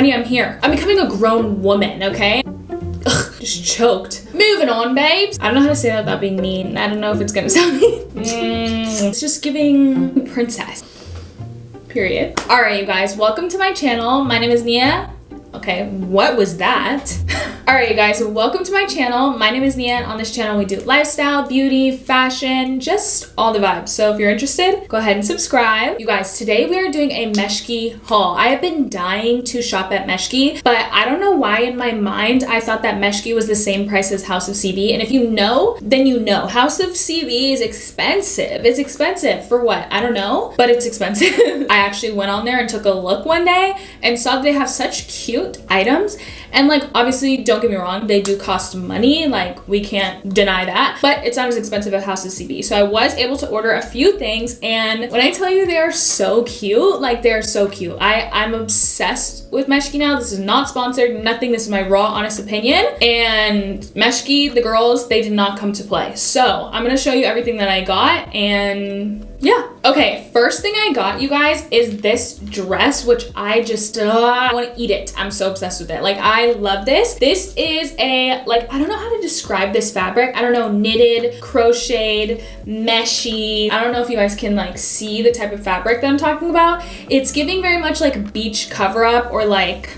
honey, I'm here. I'm becoming a grown woman, okay? Ugh, just choked. Moving on, babes. I don't know how to say that without being mean. I don't know if it's gonna sound mean. Mm, it's just giving princess. Period. All right, you guys, welcome to my channel. My name is Nia. Okay, what was that? All right, guys, welcome to my channel. My name is Nia, on this channel we do lifestyle, beauty, fashion, just all the vibes. So if you're interested, go ahead and subscribe. You guys, today we are doing a Meshki haul. I have been dying to shop at Meshki, but I don't know why in my mind I thought that Meshki was the same price as House of CB. And if you know, then you know. House of CB is expensive. It's expensive for what? I don't know, but it's expensive. I actually went on there and took a look one day and saw that they have such cute items. And like, obviously, don't get me wrong, they do cost money. Like, we can't deny that, but it's not as expensive as House of CB. So I was able to order a few things. And when I tell you they are so cute, like they're so cute. I, I'm obsessed with Meshki now. This is not sponsored, nothing. This is my raw, honest opinion. And Meshki, the girls, they did not come to play. So I'm gonna show you everything that I got and yeah. Okay, first thing I got, you guys, is this dress, which I just, uh, want to eat it. I'm so obsessed with it. Like, I love this. This is a, like, I don't know how to describe this fabric. I don't know, knitted, crocheted, meshy. I don't know if you guys can, like, see the type of fabric that I'm talking about. It's giving very much, like, beach cover-up or, like,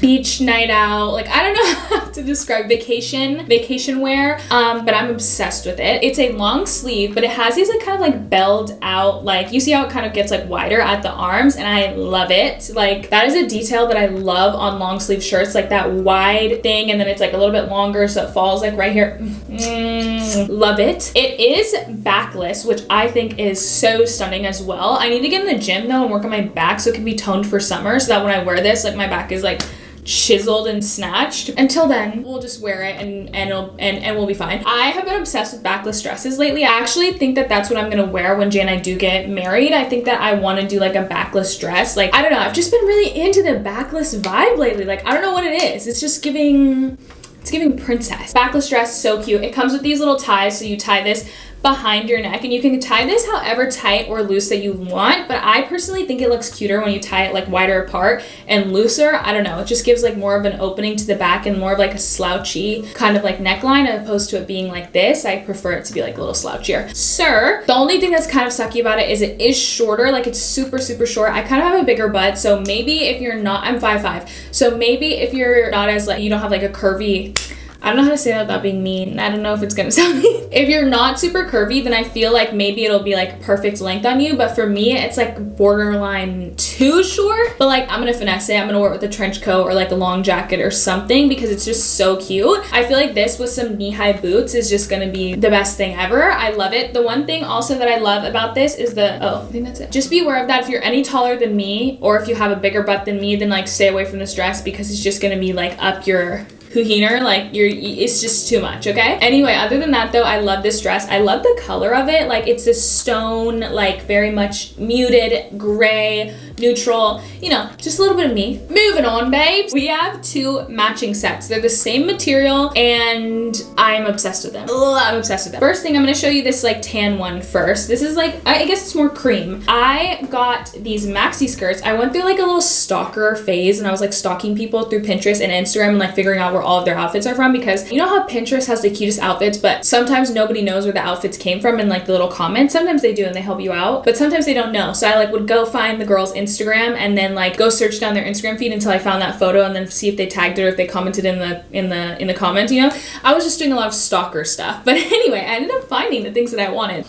beach night out. Like, I don't know to describe vacation, vacation wear, um, but I'm obsessed with it. It's a long sleeve, but it has these like kind of like belled out, like you see how it kind of gets like wider at the arms and I love it. Like that is a detail that I love on long sleeve shirts, like that wide thing and then it's like a little bit longer so it falls like right here. Mm, love it. It is backless, which I think is so stunning as well. I need to get in the gym though and work on my back so it can be toned for summer so that when I wear this, like my back is like chiseled and snatched. Until then, we'll just wear it and and it'll, and and we'll be fine. I have been obsessed with backless dresses lately. I actually think that that's what I'm gonna wear when Jay and I do get married. I think that I want to do like a backless dress. Like I don't know, I've just been really into the backless vibe lately. Like I don't know what it is. It's just giving it's giving princess. Backless dress, so cute. It comes with these little ties, so you tie this behind your neck. And you can tie this however tight or loose that you want but I personally think it looks cuter when you tie it like wider apart and looser. I don't know. It just gives like more of an opening to the back and more of like a slouchy kind of like neckline as opposed to it being like this. I prefer it to be like a little slouchier. Sir the only thing that's kind of sucky about it is it is shorter. Like it's super super short. I kind of have a bigger butt so maybe if you're not I'm 5'5 so maybe if you're not as like you don't have like a curvy I don't know how to say that without being mean. I don't know if it's gonna sound mean. If you're not super curvy, then I feel like maybe it'll be like perfect length on you. But for me, it's like borderline too short. But like I'm gonna finesse it. I'm gonna wear it with a trench coat or like a long jacket or something because it's just so cute. I feel like this with some knee-high boots is just gonna be the best thing ever. I love it. The one thing also that I love about this is the, oh, I think that's it. Just be aware of that if you're any taller than me or if you have a bigger butt than me, then like stay away from this dress because it's just gonna be like up your Huhiner, like you're, it's just too much, okay? Anyway, other than that though, I love this dress. I love the color of it. Like it's this stone, like very much muted gray, neutral, you know, just a little bit of me. Moving on, babes. We have two matching sets. They're the same material and I'm obsessed with them. I'm obsessed with them. First thing, I'm gonna show you this like tan one first. This is like, I guess it's more cream. I got these maxi skirts. I went through like a little stalker phase and I was like stalking people through Pinterest and Instagram and like figuring out where all of their outfits are from because you know how Pinterest has the cutest outfits, but sometimes nobody knows where the outfits came from in like the little comments. Sometimes they do and they help you out, but sometimes they don't know. So I like would go find the girls' Instagram and then like go search down their Instagram feed until I found that photo and then see if they tagged it or if they commented in the in the in the comment, you know? I was just doing a lot of stalker stuff. But anyway, I ended up finding the things that I wanted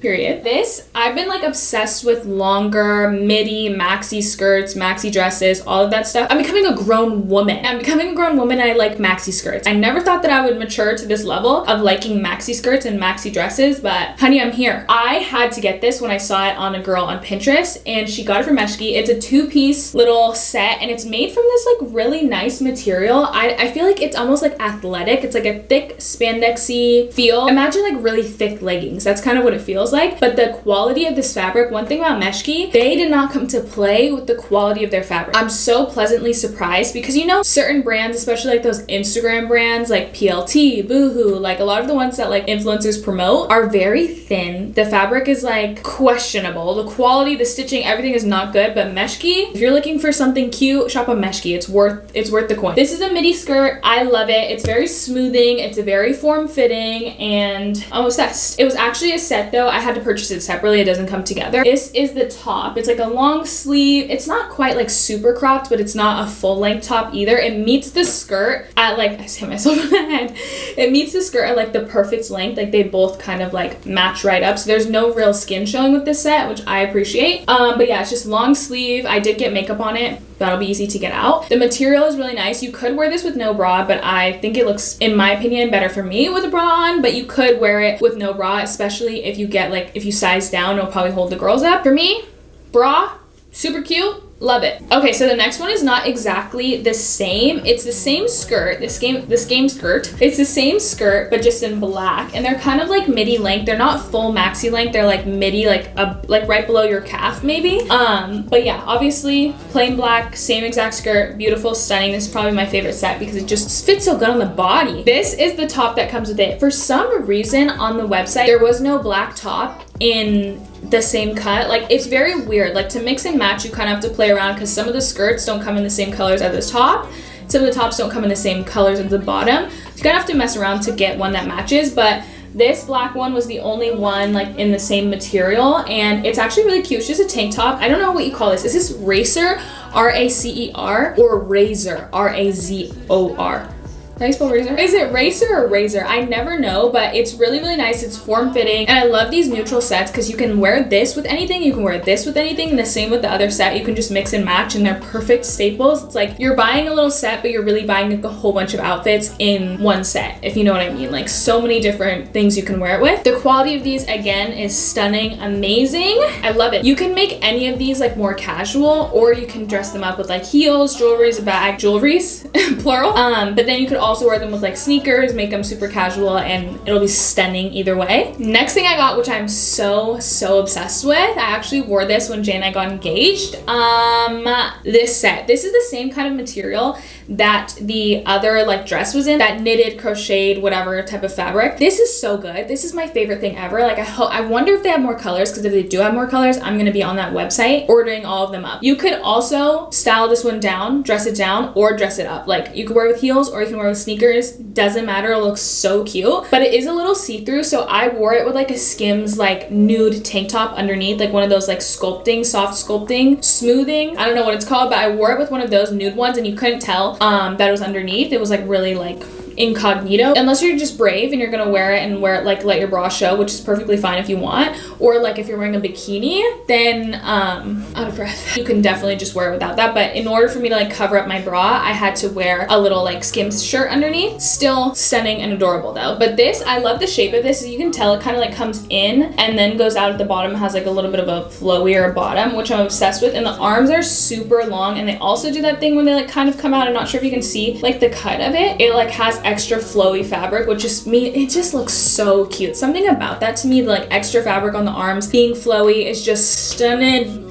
period. This, I've been like obsessed with longer midi maxi skirts, maxi dresses, all of that stuff. I'm becoming a grown woman. I'm becoming a grown woman I like maxi skirts. I never thought that I would mature to this level of liking maxi skirts and maxi dresses, but honey, I'm here. I had to get this when I saw it on a girl on Pinterest and she got it from Meshki. It's a two-piece little set and it's made from this like really nice material. I, I feel like it's almost like athletic. It's like a thick spandexy feel. Imagine like really thick leggings. That's kind of what it feels feels like. But the quality of this fabric, one thing about Meshki, they did not come to play with the quality of their fabric. I'm so pleasantly surprised because you know, certain brands, especially like those Instagram brands like PLT, Boohoo, like a lot of the ones that like influencers promote are very thin. The fabric is like questionable. The quality, the stitching, everything is not good. But Meshki, if you're looking for something cute, shop on Meshki. It's worth it's worth the coin. This is a midi skirt. I love it. It's very smoothing. It's a very form-fitting and I'm obsessed. It was actually a set though. I had to purchase it separately. It doesn't come together. This is the top. It's like a long sleeve. It's not quite like super cropped, but it's not a full length top either. It meets the skirt at like, I hit myself in the head. It meets the skirt at like the perfect length. Like they both kind of like match right up. So there's no real skin showing with this set, which I appreciate. Um, but yeah, it's just long sleeve. I did get makeup on it. That'll be easy to get out. The material is really nice. You could wear this with no bra, but I think it looks, in my opinion, better for me with a bra on, but you could wear it with no bra, especially if you get like, if you size down, it'll probably hold the girls up. For me, bra, super cute Love it. Okay, so the next one is not exactly the same. It's the same skirt, this game, this game skirt. It's the same skirt, but just in black. And they're kind of like midi length. They're not full maxi length. They're like midi, like a, like right below your calf maybe. Um, but yeah, obviously plain black, same exact skirt, beautiful, stunning. This is probably my favorite set because it just fits so good on the body. This is the top that comes with it. For some reason on the website, there was no black top in the same cut. Like it's very weird. Like to mix and match, you kind of have to play around because some of the skirts don't come in the same colors as the top. Some of the tops don't come in the same colors as the bottom. So you kind of have to mess around to get one that matches. But this black one was the only one like in the same material and it's actually really cute. It's just a tank top. I don't know what you call this. Is this Racer, R-A-C-E-R or Razor, R-A-Z-O-R? Spell razor? Is it racer or razor? I never know, but it's really, really nice. It's form-fitting. And I love these neutral sets because you can wear this with anything. You can wear this with anything. And the same with the other set. You can just mix and match and they're perfect staples. It's like you're buying a little set, but you're really buying like a whole bunch of outfits in one set, if you know what I mean. Like so many different things you can wear it with. The quality of these, again, is stunning, amazing. I love it. You can make any of these like more casual or you can dress them up with like heels, jewelries, a bag, jewelries, plural. Um, but then you could also wear them with like sneakers, make them super casual, and it'll be stunning either way. Next thing I got, which I'm so, so obsessed with, I actually wore this when Jay and I got engaged. Um, this set. This is the same kind of material that the other like dress was in, that knitted, crocheted, whatever type of fabric. This is so good. This is my favorite thing ever. Like I hope, I wonder if they have more colors because if they do have more colors, I'm gonna be on that website ordering all of them up. You could also style this one down, dress it down, or dress it up. Like you could wear with heels or you can wear with sneakers. Doesn't matter, it looks so cute. But it is a little see-through, so I wore it with like a Skims like nude tank top underneath, like one of those like sculpting, soft sculpting, smoothing. I don't know what it's called, but I wore it with one of those nude ones and you couldn't tell um, that was underneath. It was like really like incognito. Unless you're just brave and you're gonna wear it and wear it like let your bra show which is perfectly fine if you want. Or like if you're wearing a bikini then um out of breath. You can definitely just wear it without that. But in order for me to like cover up my bra I had to wear a little like skims shirt underneath. Still stunning and adorable though. But this I love the shape of this. You can tell it kind of like comes in and then goes out at the bottom. Has like a little bit of a flowier bottom which I'm obsessed with. And the arms are super long and they also do that thing when they like kind of come out. I'm not sure if you can see like the cut of it. It like has extra flowy fabric, which just me, it just looks so cute. Something about that to me, like extra fabric on the arms being flowy is just stunning.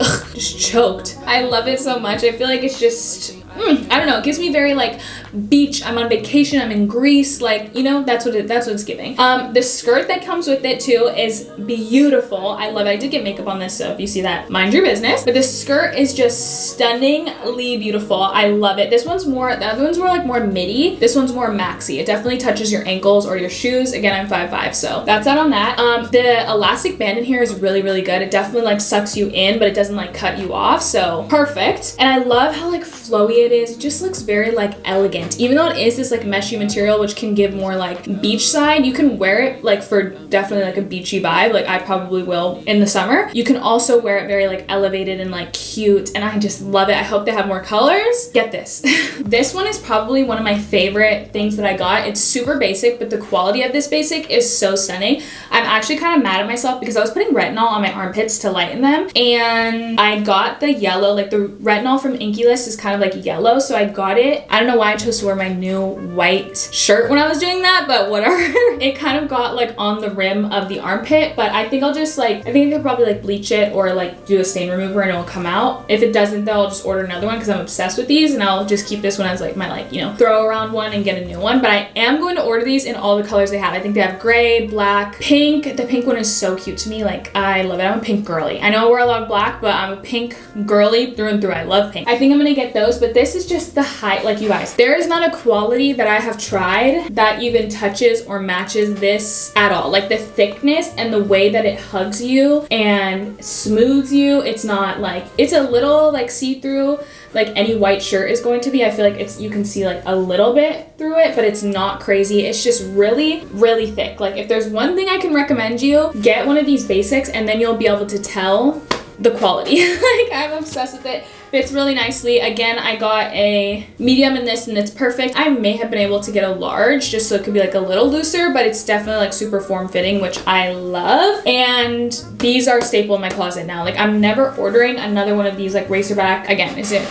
Ugh, just choked. I love it so much. I feel like it's just mm, I don't know, it gives me very like beach, I'm on vacation, I'm in Greece, like, you know, that's what it, that's what it's giving. Um, the skirt that comes with it too is beautiful. I love it. I did get makeup on this, so if you see that, mind your business. But the skirt is just stunningly beautiful. I love it. This one's more, the other one's more like more midi. This one's more maxi. It definitely touches your ankles or your shoes. Again, I'm 5'5", so that's that on that. Um, the elastic band in here is really, really good. It definitely like sucks you in, but it doesn't like cut you off, so perfect. And I love how like flowy it is. Just looks very like elegant. Even though it is this like meshy material, which can give more like beach side, you can wear it like for definitely like a beachy vibe. Like I probably will in the summer. You can also wear it very like elevated and like cute. And I just love it. I hope they have more colors. Get this. this one is probably one of my favorite things that I got. It's super basic, but the quality of this basic is so stunning. I'm actually kind of mad at myself because I was putting retinol on my armpits to lighten them. And I got the yellow, like the retinol from Inkey List is kind of like yellow yellow, so I got it. I don't know why I chose to wear my new white shirt when I was doing that, but whatever. it kind of got like on the rim of the armpit, but I think I'll just like, I think I could probably like bleach it or like do a stain remover and it'll come out. If it doesn't though, I'll just order another one because I'm obsessed with these and I'll just keep this one as like my like, you know, throw around one and get a new one. But I am going to order these in all the colors they have. I think they have gray, black, pink. The pink one is so cute to me. Like I love it. I'm a pink girly. I know I wear a lot of black, but I'm a pink girly through and through. I love pink. I think I'm gonna get those, but this is just the height, like you guys. There is not a quality that I have tried that even touches or matches this at all. Like the thickness and the way that it hugs you and smooths you. It's not like, it's a little like see-through like any white shirt is going to be. I feel like it's you can see like a little bit through it, but it's not crazy. It's just really, really thick. Like if there's one thing I can recommend you, get one of these basics and then you'll be able to tell the quality. like I'm obsessed with it. Fits really nicely. Again, I got a medium in this and it's perfect. I may have been able to get a large just so it could be like a little looser, but it's definitely like super form fitting, which I love. And these are staple in my closet now. Like I'm never ordering another one of these like racerback. Again, is it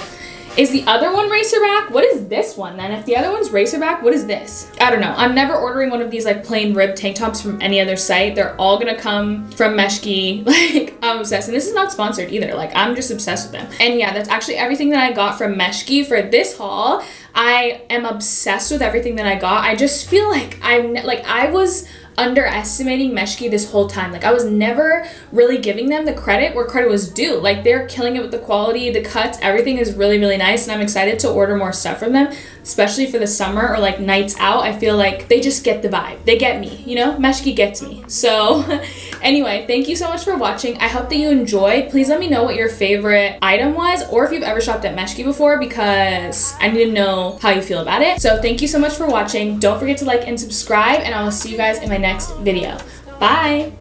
is the other one racerback? What is this one then? If the other one's racerback, what is this? I don't know. I'm never ordering one of these like plain rib tank tops from any other site. They're all gonna come from Meshki. Like I'm obsessed. And this is not sponsored either. Like I'm just obsessed with them. And yeah, that's actually everything that I got from Meshki for this haul. I am obsessed with everything that I got. I just feel like I'm like I was underestimating Meshki this whole time. Like I was never really giving them the credit where credit was due. Like they're killing it with the quality, the cuts, everything is really, really nice. And I'm excited to order more stuff from them, especially for the summer or like nights out. I feel like they just get the vibe. They get me, you know? Meshki gets me. So anyway, thank you so much for watching. I hope that you enjoyed. Please let me know what your favorite item was or if you've ever shopped at Meshki before because I need to know how you feel about it. So thank you so much for watching. Don't forget to like and subscribe and I will see you guys in my next video. Bye!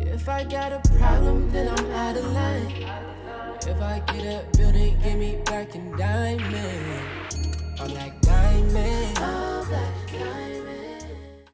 If I got a problem, then I'm out of line. If I get a building, give me. I'm like diamond.